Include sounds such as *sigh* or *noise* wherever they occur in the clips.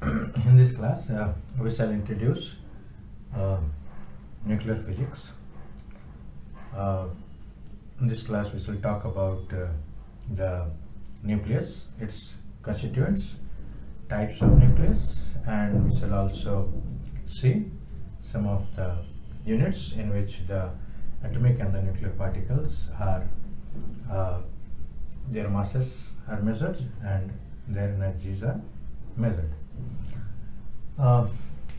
*clears throat* in this class, uh, we shall introduce uh, nuclear physics. Uh, in this class, we shall talk about uh, the nucleus, its constituents, types of nucleus, and we shall also see some of the units in which the atomic and the nuclear particles are uh, their masses are measured and their energies are measured. Uh,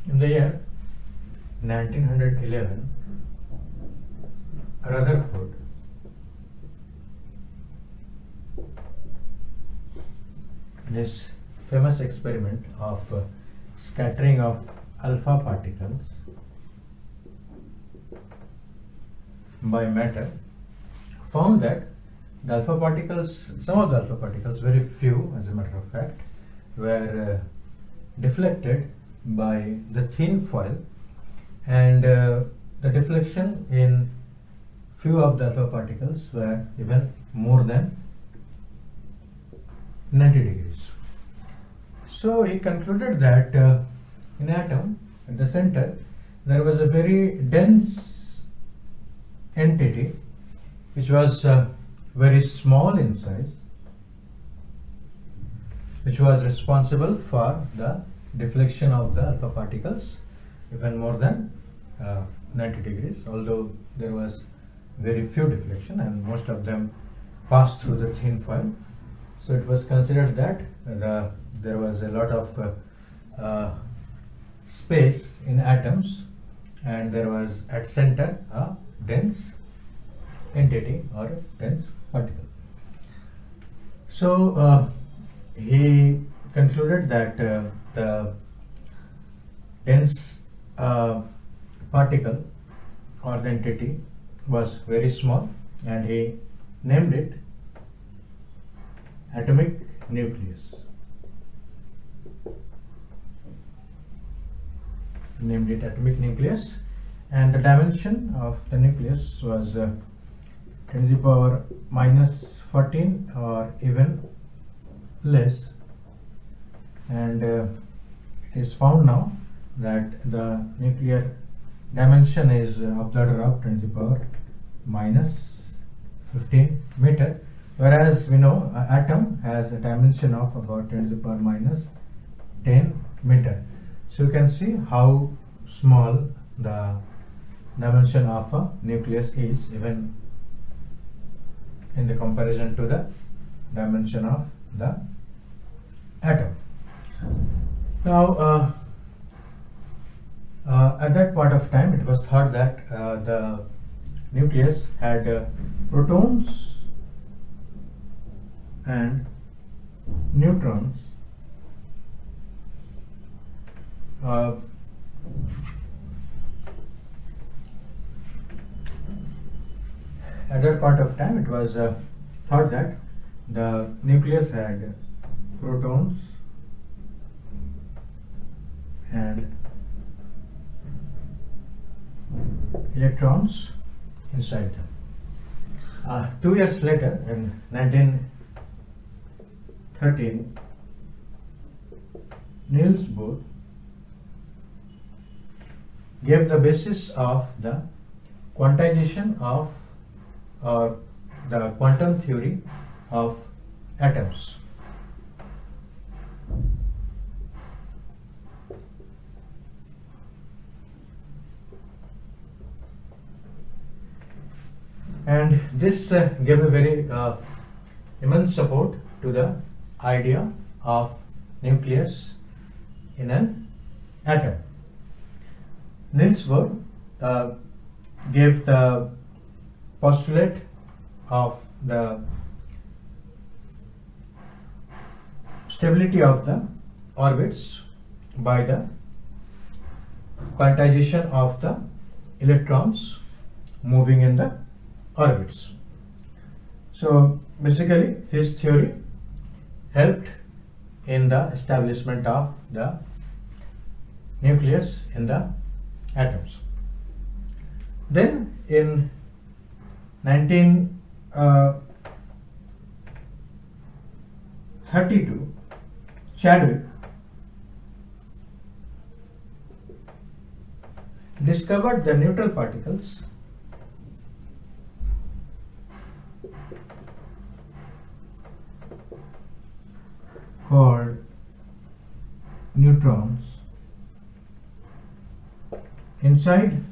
in the year 1911, Rutherford this famous experiment of uh, scattering of alpha particles by matter found that the alpha particles, some of the alpha particles, very few as a matter of fact, were uh, deflected by the thin foil and uh, the deflection in few of the alpha particles were even more than 90 degrees. So he concluded that uh, in atom at the center there was a very dense entity which was uh, very small in size which was responsible for the deflection of the alpha particles even more than uh, 90 degrees although there was very few deflection and most of them passed through the thin foil so it was considered that the, there was a lot of uh, uh, space in atoms and there was at center a dense entity or dense particle. So uh, he concluded that uh, the dense uh, particle or the entity was very small and he named it atomic nucleus. Named it atomic nucleus and the dimension of the nucleus was uh, 10 to the power minus 14 or even less and uh, it is found now that the nuclear dimension is uh, of the order of 10 to the power minus 15 meter whereas we know an atom has a dimension of about 10 to the power minus 10 meter. So you can see how small the dimension of a nucleus is even in the comparison to the dimension of the atom. Now, uh, uh, at that point of time, it was thought that uh, the nucleus had uh, protons and neutrons. Uh, at that part of time it was uh, thought that the nucleus had protons and electrons inside them. Uh, two years later, in 1913, Niels Bohr gave the basis of the quantization of or the quantum theory of atoms. And this uh, gave a very uh, immense support to the idea of nucleus in an atom. Niels Bohr uh, gave the postulate of the stability of the orbits by the quantization of the electrons moving in the orbits. So basically his theory helped in the establishment of the nucleus in the atoms. Then in 1932 Chadwick Discovered the neutral particles. Called neutrons. Inside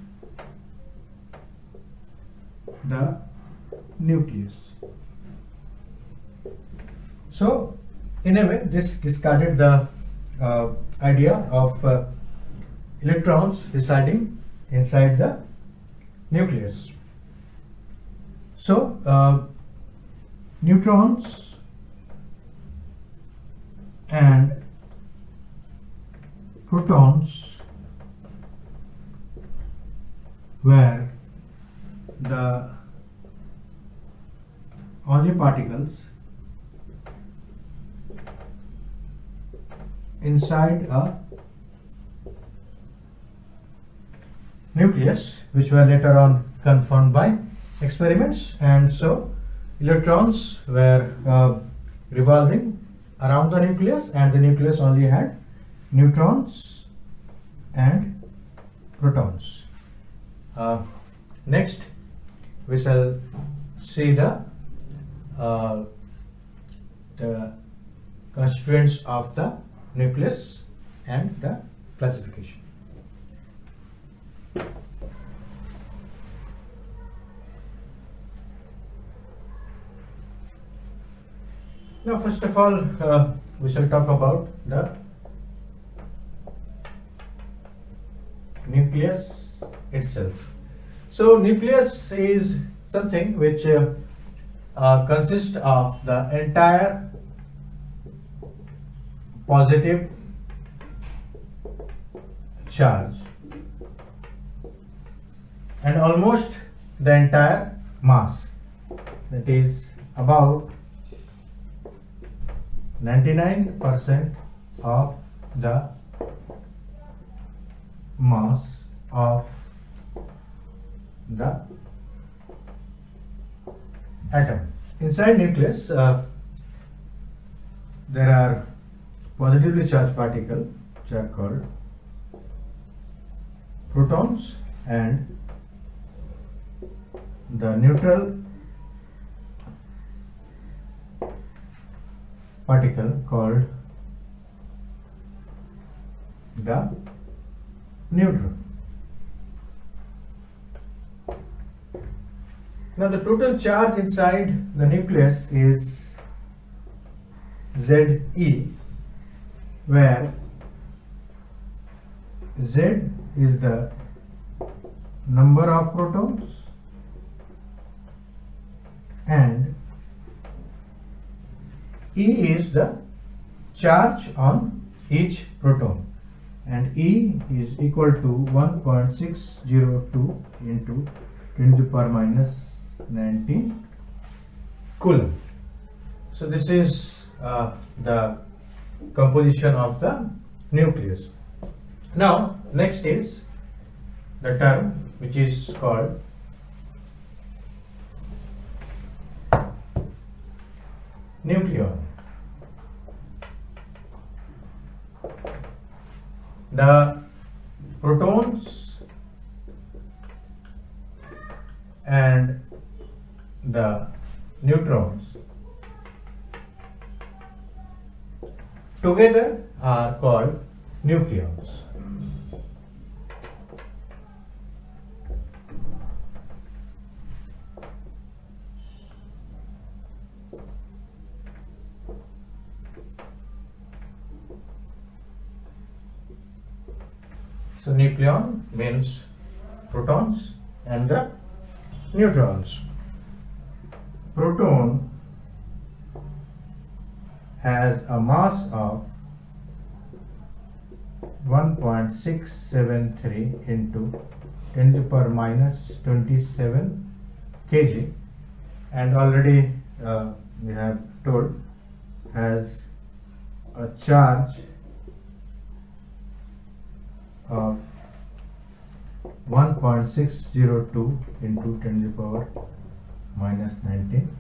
the nucleus. So in a way, this discarded the uh, idea of uh, electrons residing inside the nucleus. So, uh, neutrons and protons were the only particles inside a nucleus which were later on confirmed by experiments and so electrons were uh, revolving around the nucleus and the nucleus only had neutrons and protons. Uh, next we shall see the uh, the constituents of the nucleus and the classification. Now, first of all, uh, we shall talk about the nucleus itself. So, nucleus is something which uh, uh, consists of the entire positive charge. And almost the entire mass. That is about 99% of the mass of the atom. Inside nucleus, uh, there are positively charged particle which are called protons and the neutral particle called the neutron. Now the total charge inside the nucleus is Ze where Z is the number of protons and E is the charge on each proton and E is equal to 1.602 into 10 to the power minus 19 coulomb. So this is uh, the composition of the nucleus. Now next is the term which is called nucleon. The protons and the neutrons together are called nucleons. So nucleon means protons and the neutrons. Proton has a mass of 1.673 into 10 to the power minus 27 kg and already uh, we have told has a charge of 1.602 into 10 to the power minus 19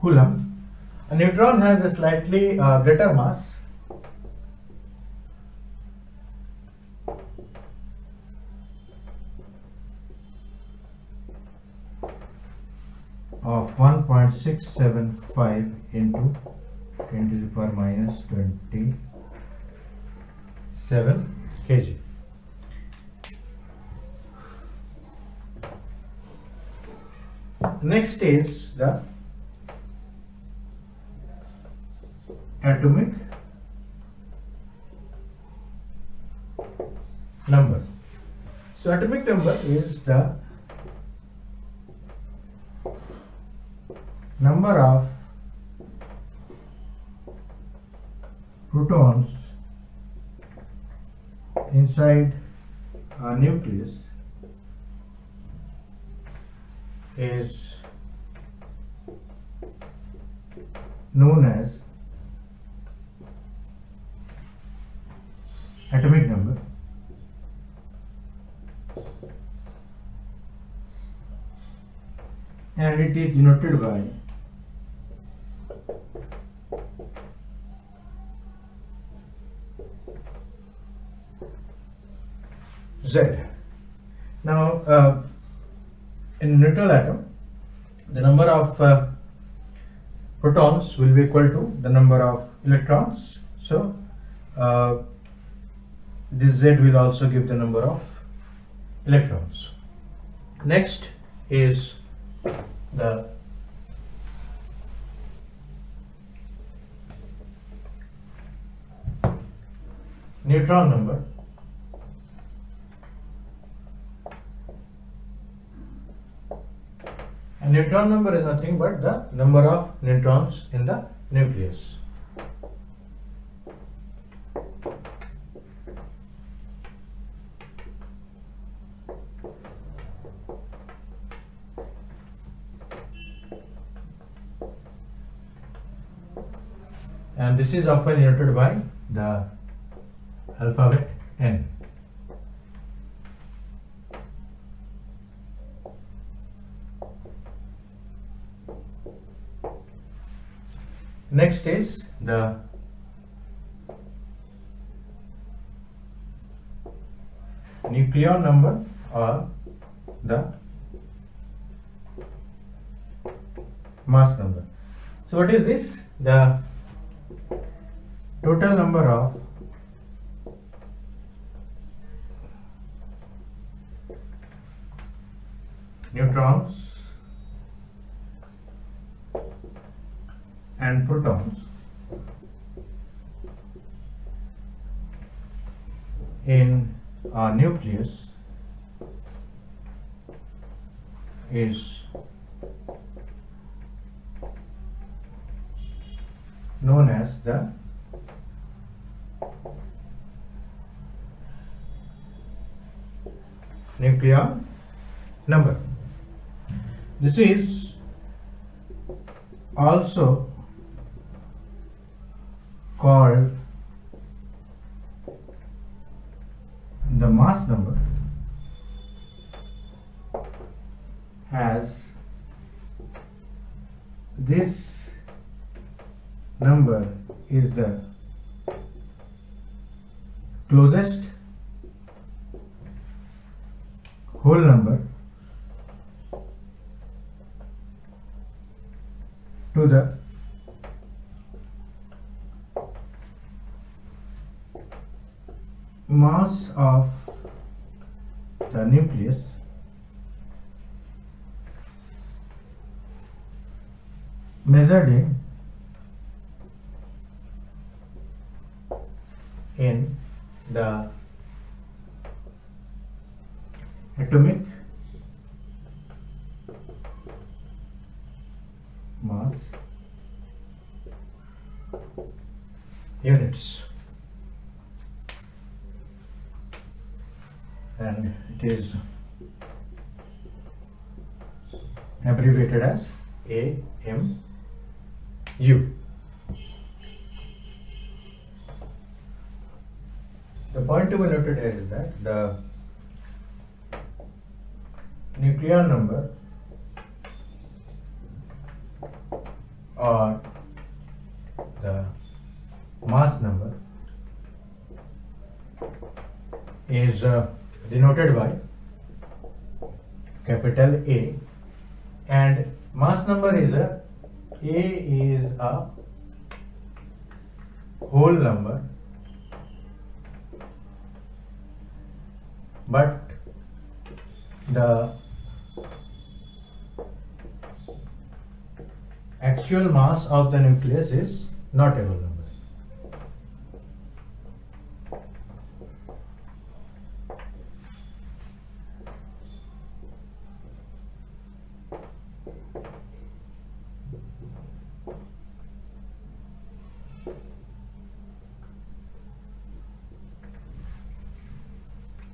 coulomb. A neutron has a slightly uh, greater mass. of 1.675 into 10 to the power minus 27 kg. Next is the atomic number. So atomic number is the number of protons inside a nucleus is known as atomic number and it is denoted by Z. Now, uh, in neutral atom, the number of uh, protons will be equal to the number of electrons. So, uh, this Z will also give the number of electrons. Next is the neutron number. And neutron number is nothing but the number of neutrons in the nucleus. And this is often denoted by the alphabet N. Next is the nucleon number or the mass number. So what is this? The total number of nucleon number. This is also called the mass number as this number is the closest whole number to the mass of the nucleus measured in in the atomic mass units and it is abbreviated as AMU. The point to be noted here is that the nucleon number or the mass number is uh, denoted by capital A and mass number is a A is a whole number but the actual mass of the nucleus is not a whole number.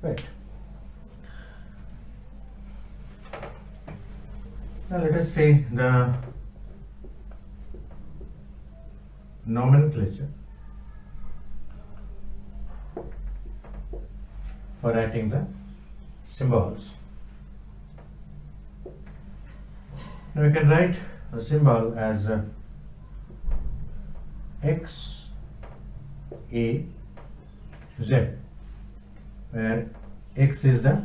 Right. Now let us say the nomenclature for writing the symbols. Now we can write a symbol as uh, X A Z where X is the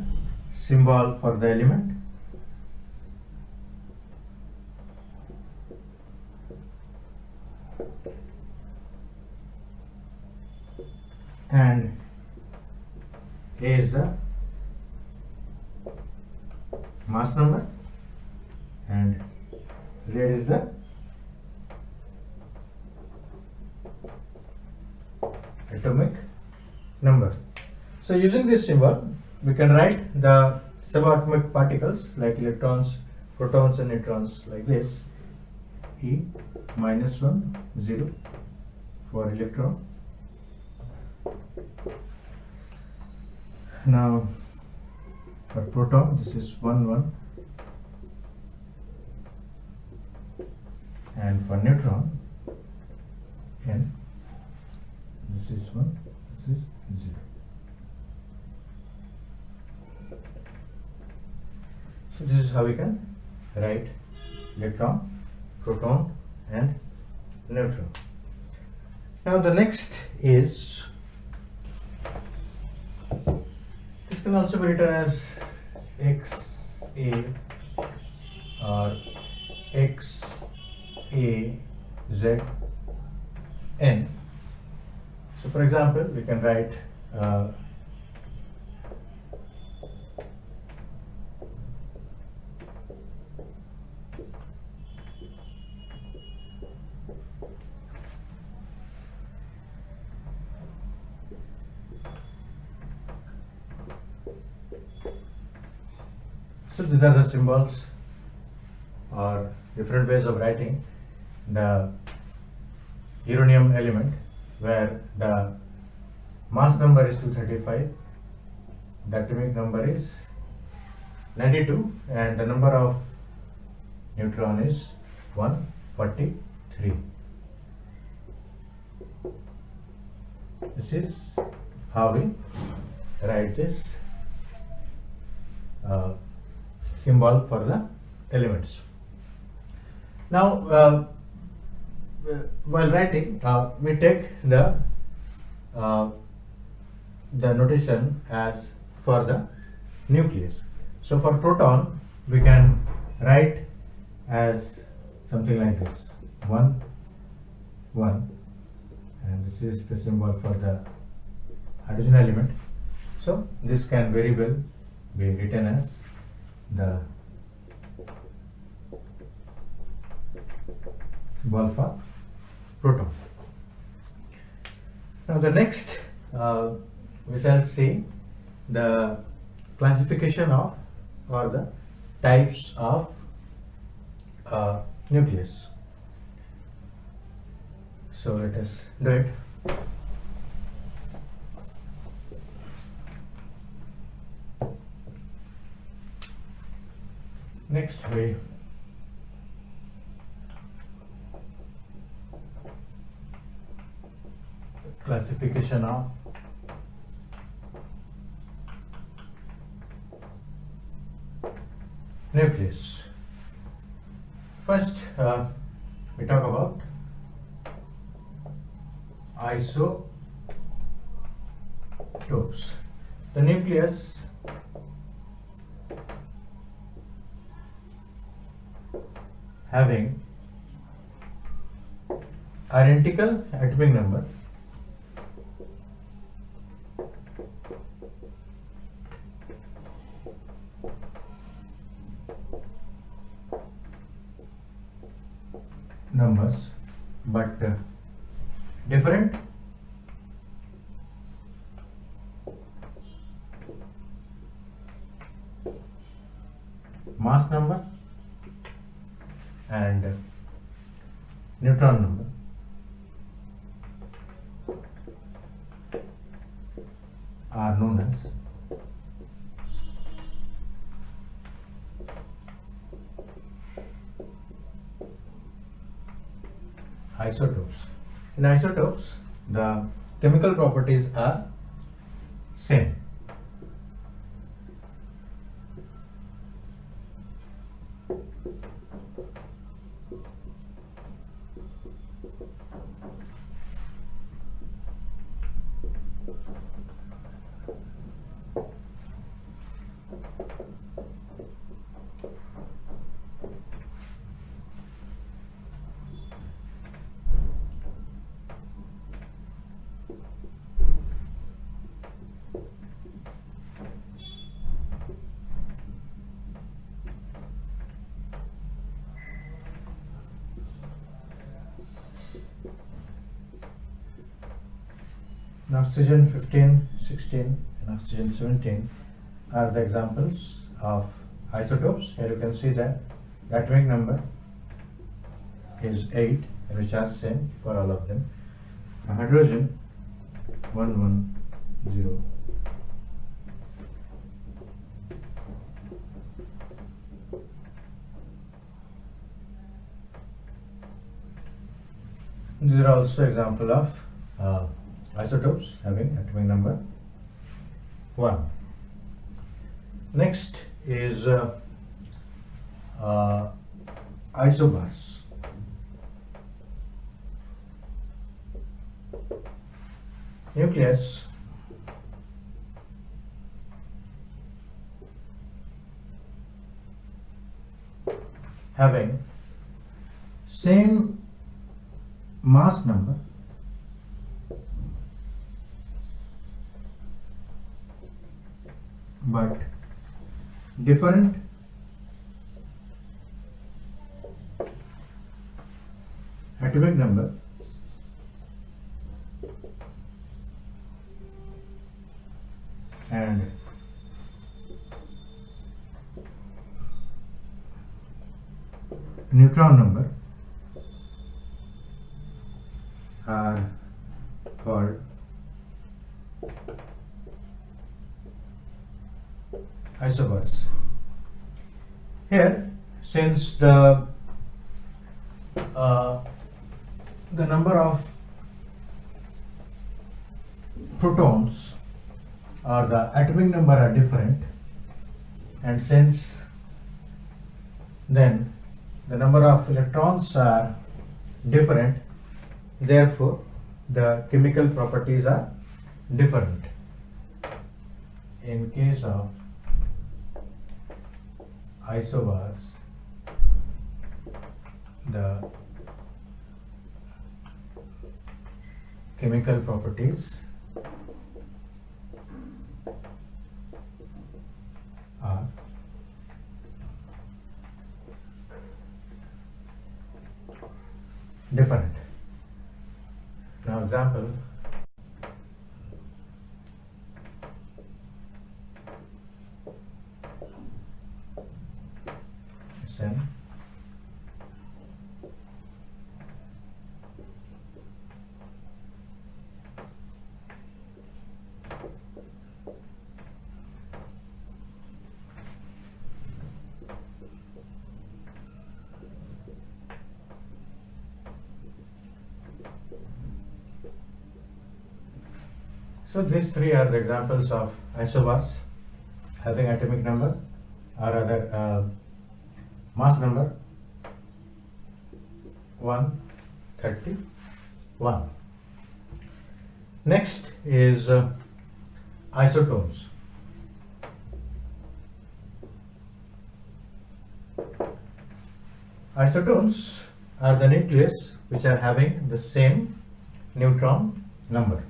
symbol for the element and A is the mass number and Z is the atomic number. So using this symbol we can write the subatomic particles like electrons, protons and neutrons like this E minus 1 0 for electron now for proton this is 1 1 and for neutron n this is 1 this is 0 so this is how we can write electron proton and neutron. Now the next is can also be written as x a or x a z n. So for example we can write uh, So these are the symbols or different ways of writing the uranium element where the mass number is 235, the atomic number is 92 and the number of neutron is 143. This is how we write this uh, symbol for the elements. Now, uh, while writing, uh, we take the uh, the notation as for the nucleus. So, for proton, we can write as something like this: one, one, and this is the symbol for the hydrogen element. So, this can very well be written as the for proton. Now the next uh, we shall see the classification of or the types of uh, nucleus. So let us do it. Next we classification of nucleus. First, uh, we talk about isotopes. The nucleus having identical atomic number numbers but uh, different. Mass number and neutron number are known as isotopes. In isotopes, the chemical properties are same. Oxygen 15, 16 and oxygen 17 are the examples of isotopes. Here you can see that the atomic number is 8 which are same for all of them. Uh, hydrogen 110 These are also example of isotopes having atomic number 1. Next is uh, uh, isobars. Nucleus having same mass number but different. Atomic number. And neutron number are called isobars. Here, since the uh, the number of protons or the atomic number are different, and since then the number of electrons are different, therefore the chemical properties are different. In case of isobars the chemical properties are different. Now example So these three are the examples of isobars having atomic number or other uh, mass number 131. Next is uh, isotopes Isotones are the nucleus which are having the same neutron number.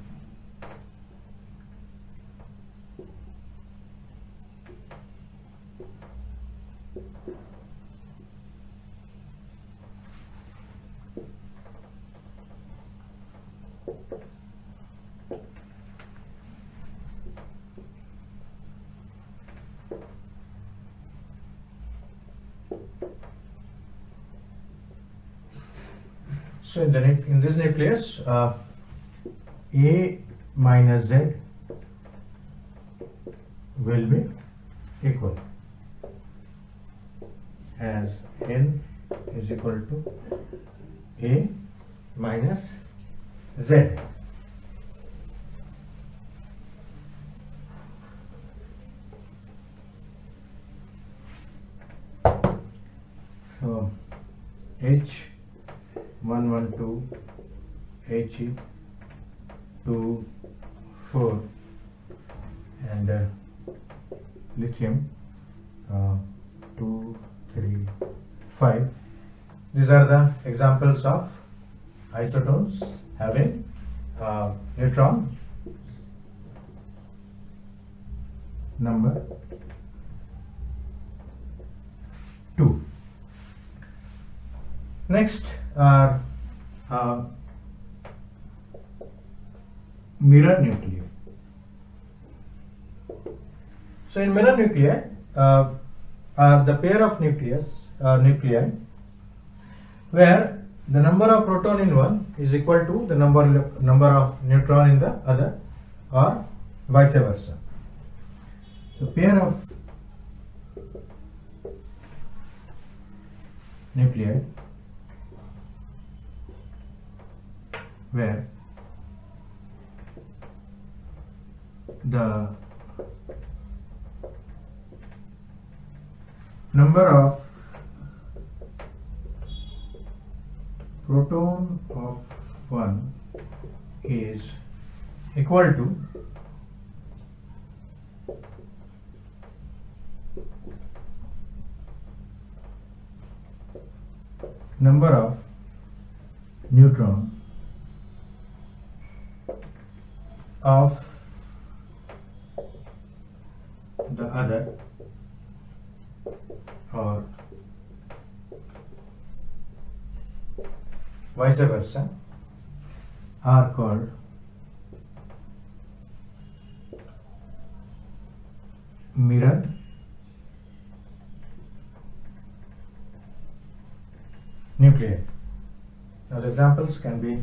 So in the in this nucleus, uh, A minus Z will be equal as N is equal to A minus Z. So H one one two He two four and uh, lithium uh, two three five. These are the examples of isotones having uh, neutron number two. Next are uh, mirror nuclei. So in mirror nuclei uh, are the pair of nucleus uh, nuclei where the number of proton in one is equal to the number number of neutron in the other or vice versa. So pair of nuclei where the number of proton of one is equal to number of neutron of the other or vice versa are called mirror nuclei. Now the examples can be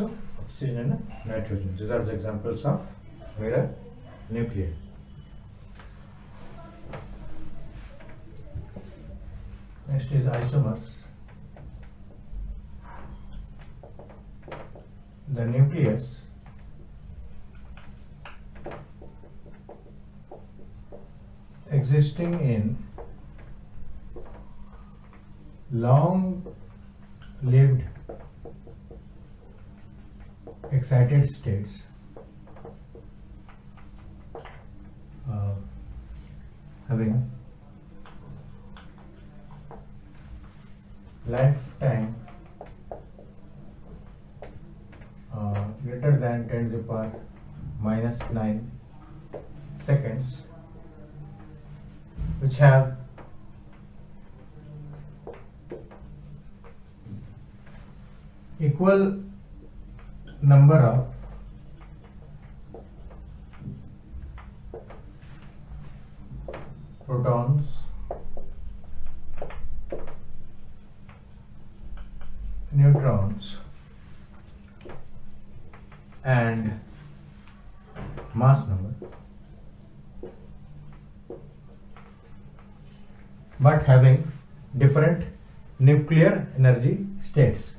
So, oxygen and nitrogen. These are the examples of mirror nuclei. Next is isomers. The nucleus existing in long lived excited states uh, having lifetime uh, greater than 10 to the power minus 9 seconds which have equal number of protons neutrons and mass number. But having different nuclear energy states.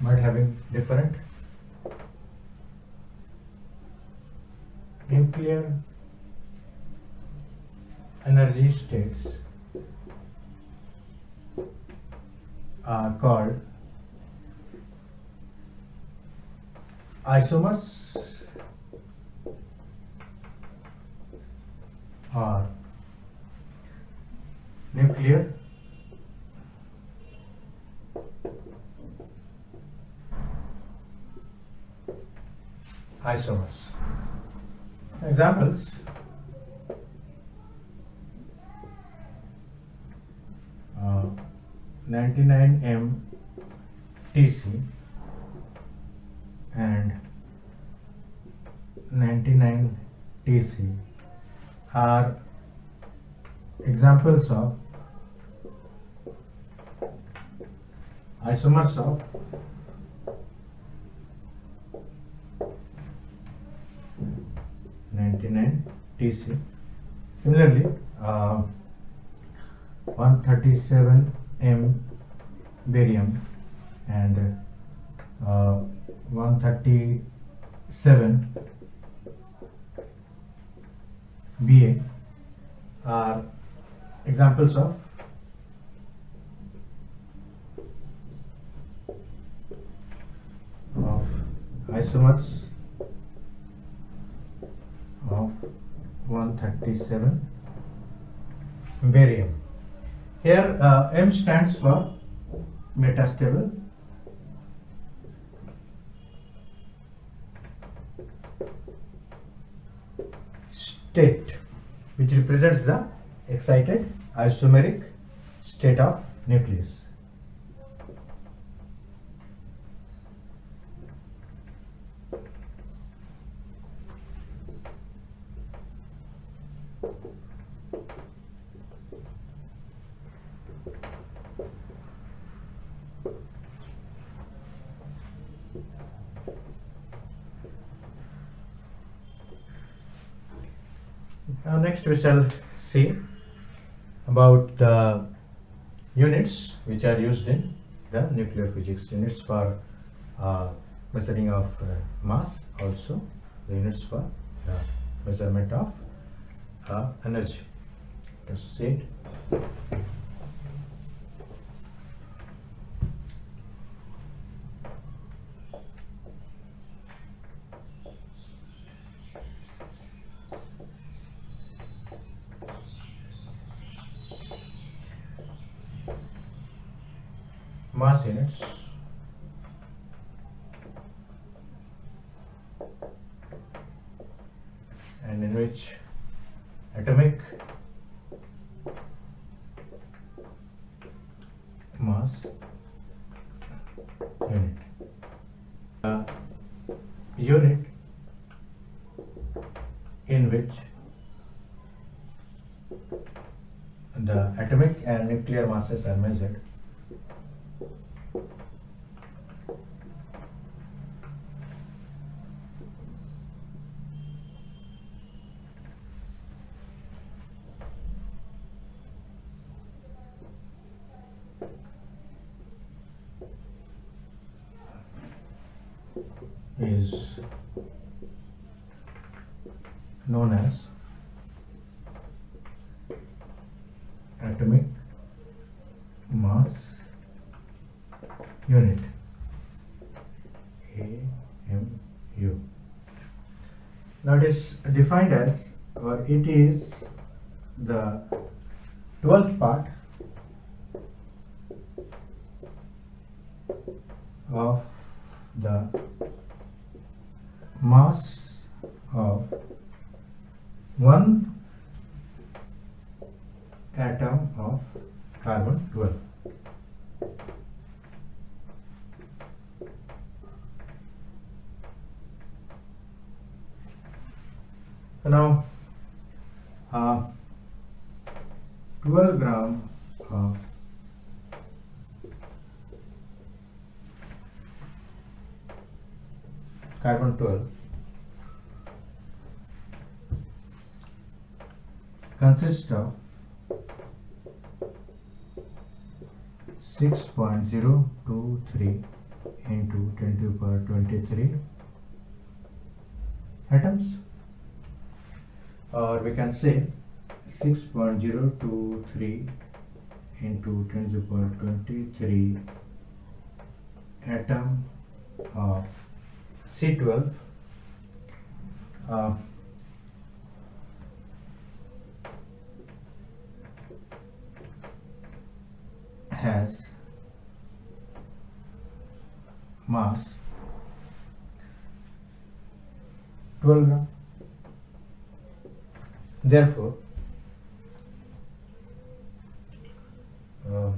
But having different nuclear energy states are called isomers or 137 m barium and uh, 137 ba are examples of of isomers of 137 barium here uh, M stands for metastable state which represents the excited isomeric state of nucleus. Now we shall see about the units which are used in the nuclear physics. Units for uh, measuring of uh, mass also. The units for the measurement of uh, energy. See it mass units. And in which atomic mass unit. Uh, unit in which the atomic and nuclear masses are measured is known as atomic mass unit AMU. Now it is defined as or it is the 12th part of the mass of one atom of carbon 12 so now uh, 12 gram of carbon 12 consists of 6.023 into 10 to the power 23 atoms or we can say 6.023 into 10 to the power 23 atom of C12 uh, has mass 12 gram. Therefore, uh,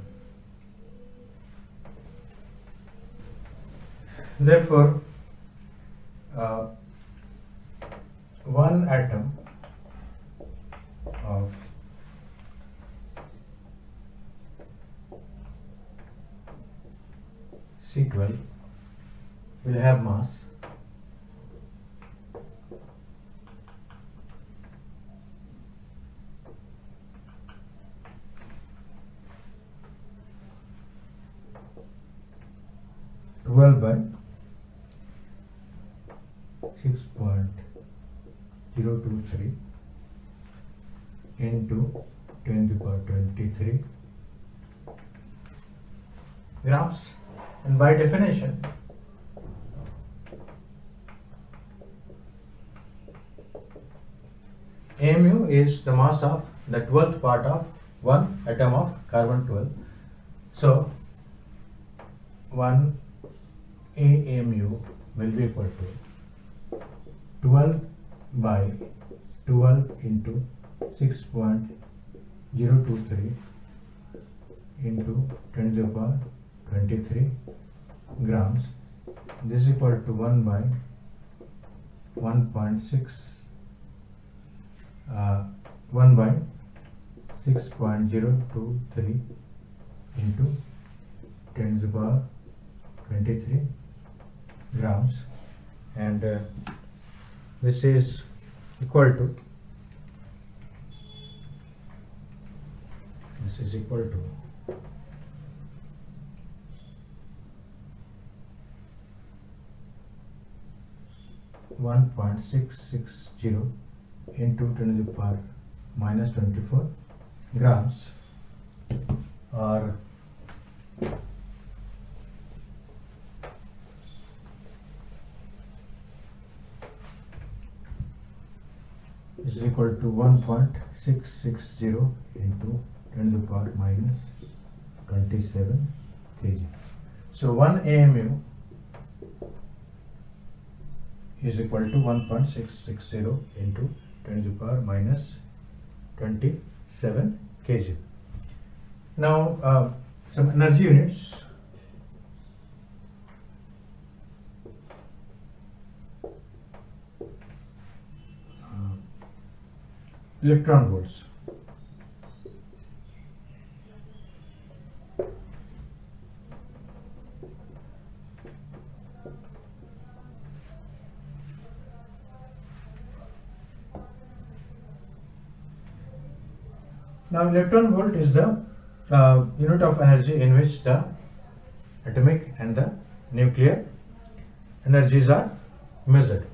therefore, uh, one atom of C12 will have mass twelve by six point zero two three into ten to the power twenty three grams and by definition. AMU is the mass of the 12th part of one atom of carbon 12 so 1 AMU will be equal to 12 by 12 into 6.023 into 10 to the power 23 grams this is equal to 1 by 1.6 uh, 1 by 6.023 into 10 to the power 23 grams. And uh, this is equal to this is equal to one point six six zero into ten to the power minus twenty four grams or is equal to 1.660 into 10 to the power minus 27 kg. So 1 AMU is equal to 1.660 into 10 to the power minus 27 kg. Now uh, some energy units. Uh, electron volts. Now electron volt is the uh, unit of energy in which the atomic and the nuclear energies are measured.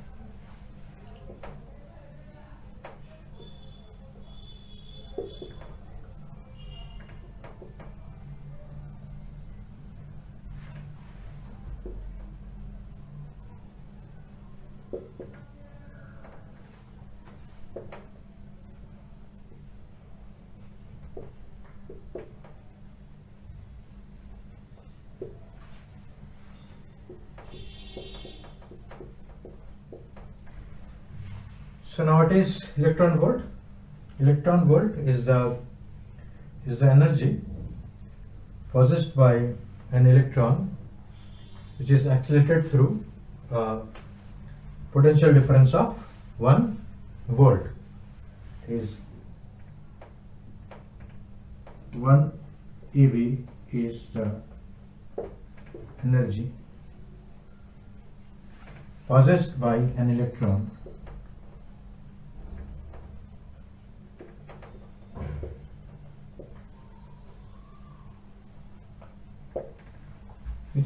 So now what is electron volt? Electron volt is the is the energy possessed by an electron which is accelerated through uh, potential difference of 1 volt is 1 eV is the energy possessed by an electron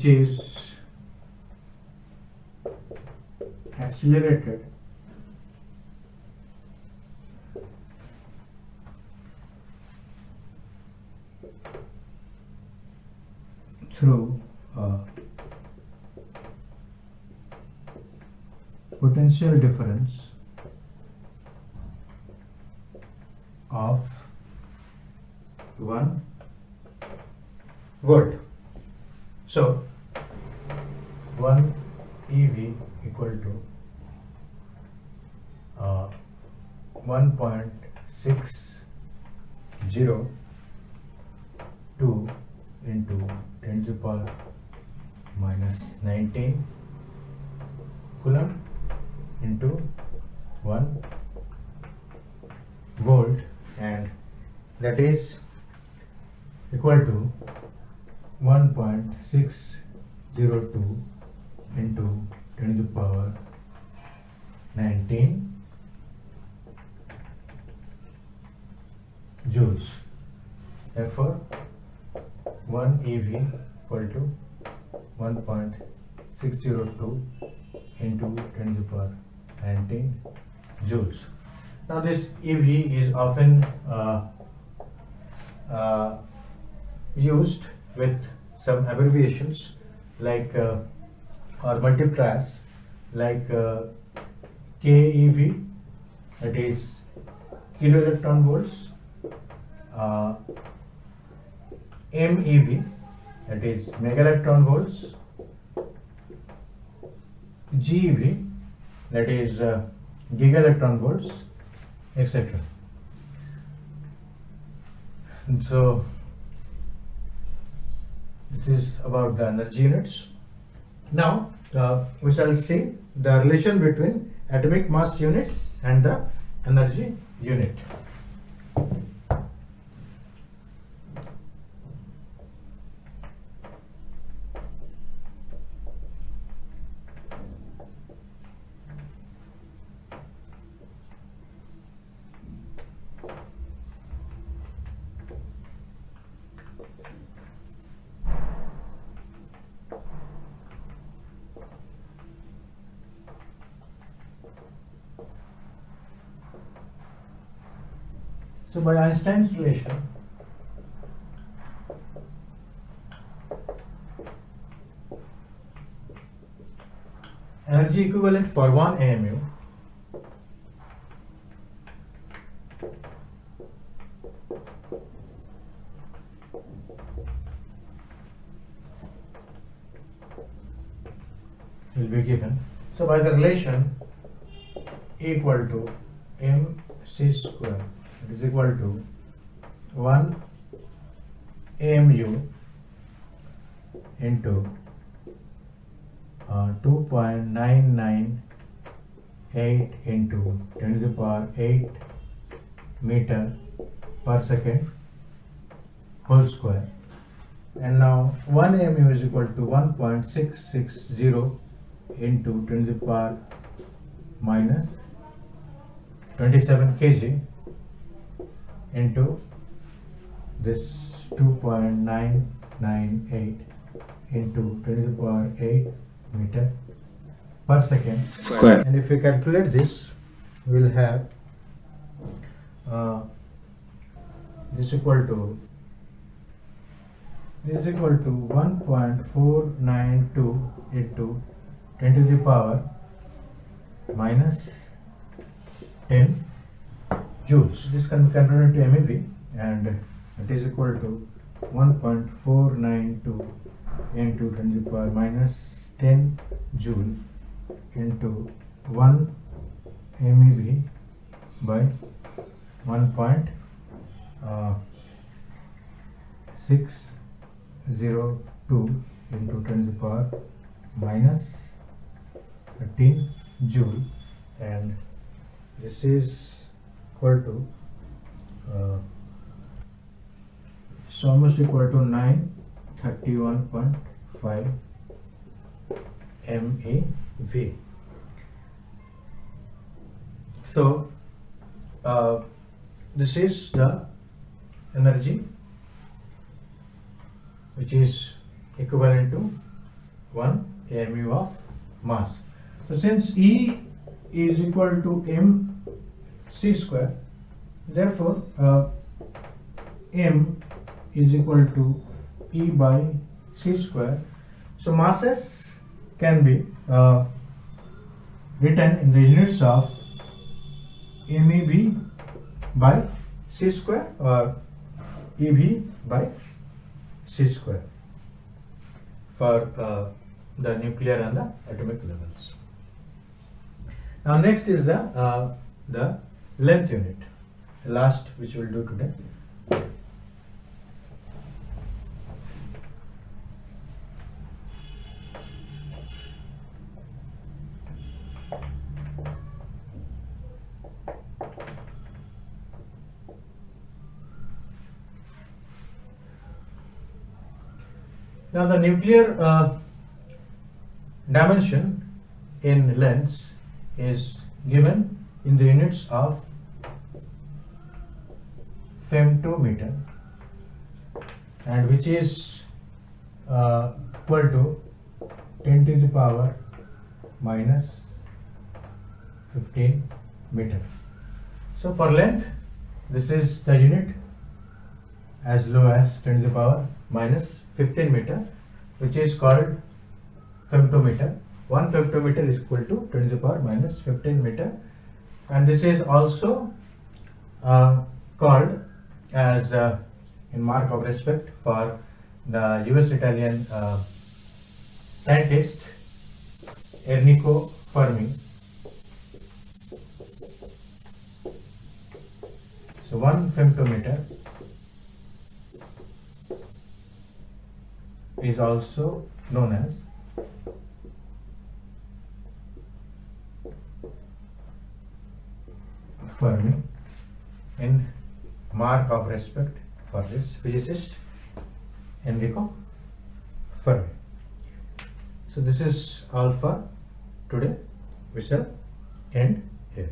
is accelerated through a potential difference of one volt. So EV equal to uh, 1.602 into 10 to the power minus 19 coulomb into 1 volt and that is equal to 1.602 into 10 to the power 19 joules. Therefore, 1 EV equal to 1.602 into 10 to the power 19 joules. Now this EV is often uh, uh, used with some abbreviations like uh, or multipliers like uh, KEV that is kilo electron volts uh, MeV that is mega electron volts GeV that is uh, giga electron volts etc and so this is about the energy units. Now uh, we shall see the relation between atomic mass unit and the energy unit by Einstein's relation, energy equivalent for one AMU will be given. So by the relation equal to mc square it is equal to 1 AMU into uh, 2.998 into 10 to the power 8 meter per second whole square. And now 1 AMU is equal to 1.660 into 10 to the power minus 27 kg into this 2.998 into 10 to the power 8 meter per second Square. and if we calculate this we'll have uh, this equal to this is equal to 1.492 into 10 to the power minus 10 joules. This can be converted to MeV and it is equal to 1.492 into 10 to the power minus 10 joule into 1 MeV by 1. Uh, 602 into 10 to the power minus 13 joule and this is equal to uh, it's almost equal to 931.5 MeV. So uh, this is the energy which is equivalent to 1 AMU of mass. So since E is equal to m c square, therefore uh, m is equal to E by c square. So masses can be uh, written in the units of MeV by c square or eV by c square for uh, the nuclear and the atomic levels. Now next is the uh, the length unit, last which we'll do today. Now the nuclear uh, dimension in lengths is given in the units of femtometer and which is uh, equal to 10 to the power minus 15 meter. So for length this is the unit as low as 10 to the power minus 15 meter which is called femtometer. One femtometer is equal to 10 to the power minus 15 meter and this is also uh, called as uh, in mark of respect for the US Italian uh, scientist Enrico Fermi. So one femtometer is also known as Fermi in mark of respect for this physicist Enrico Fermi. So this is all for today. We shall end here.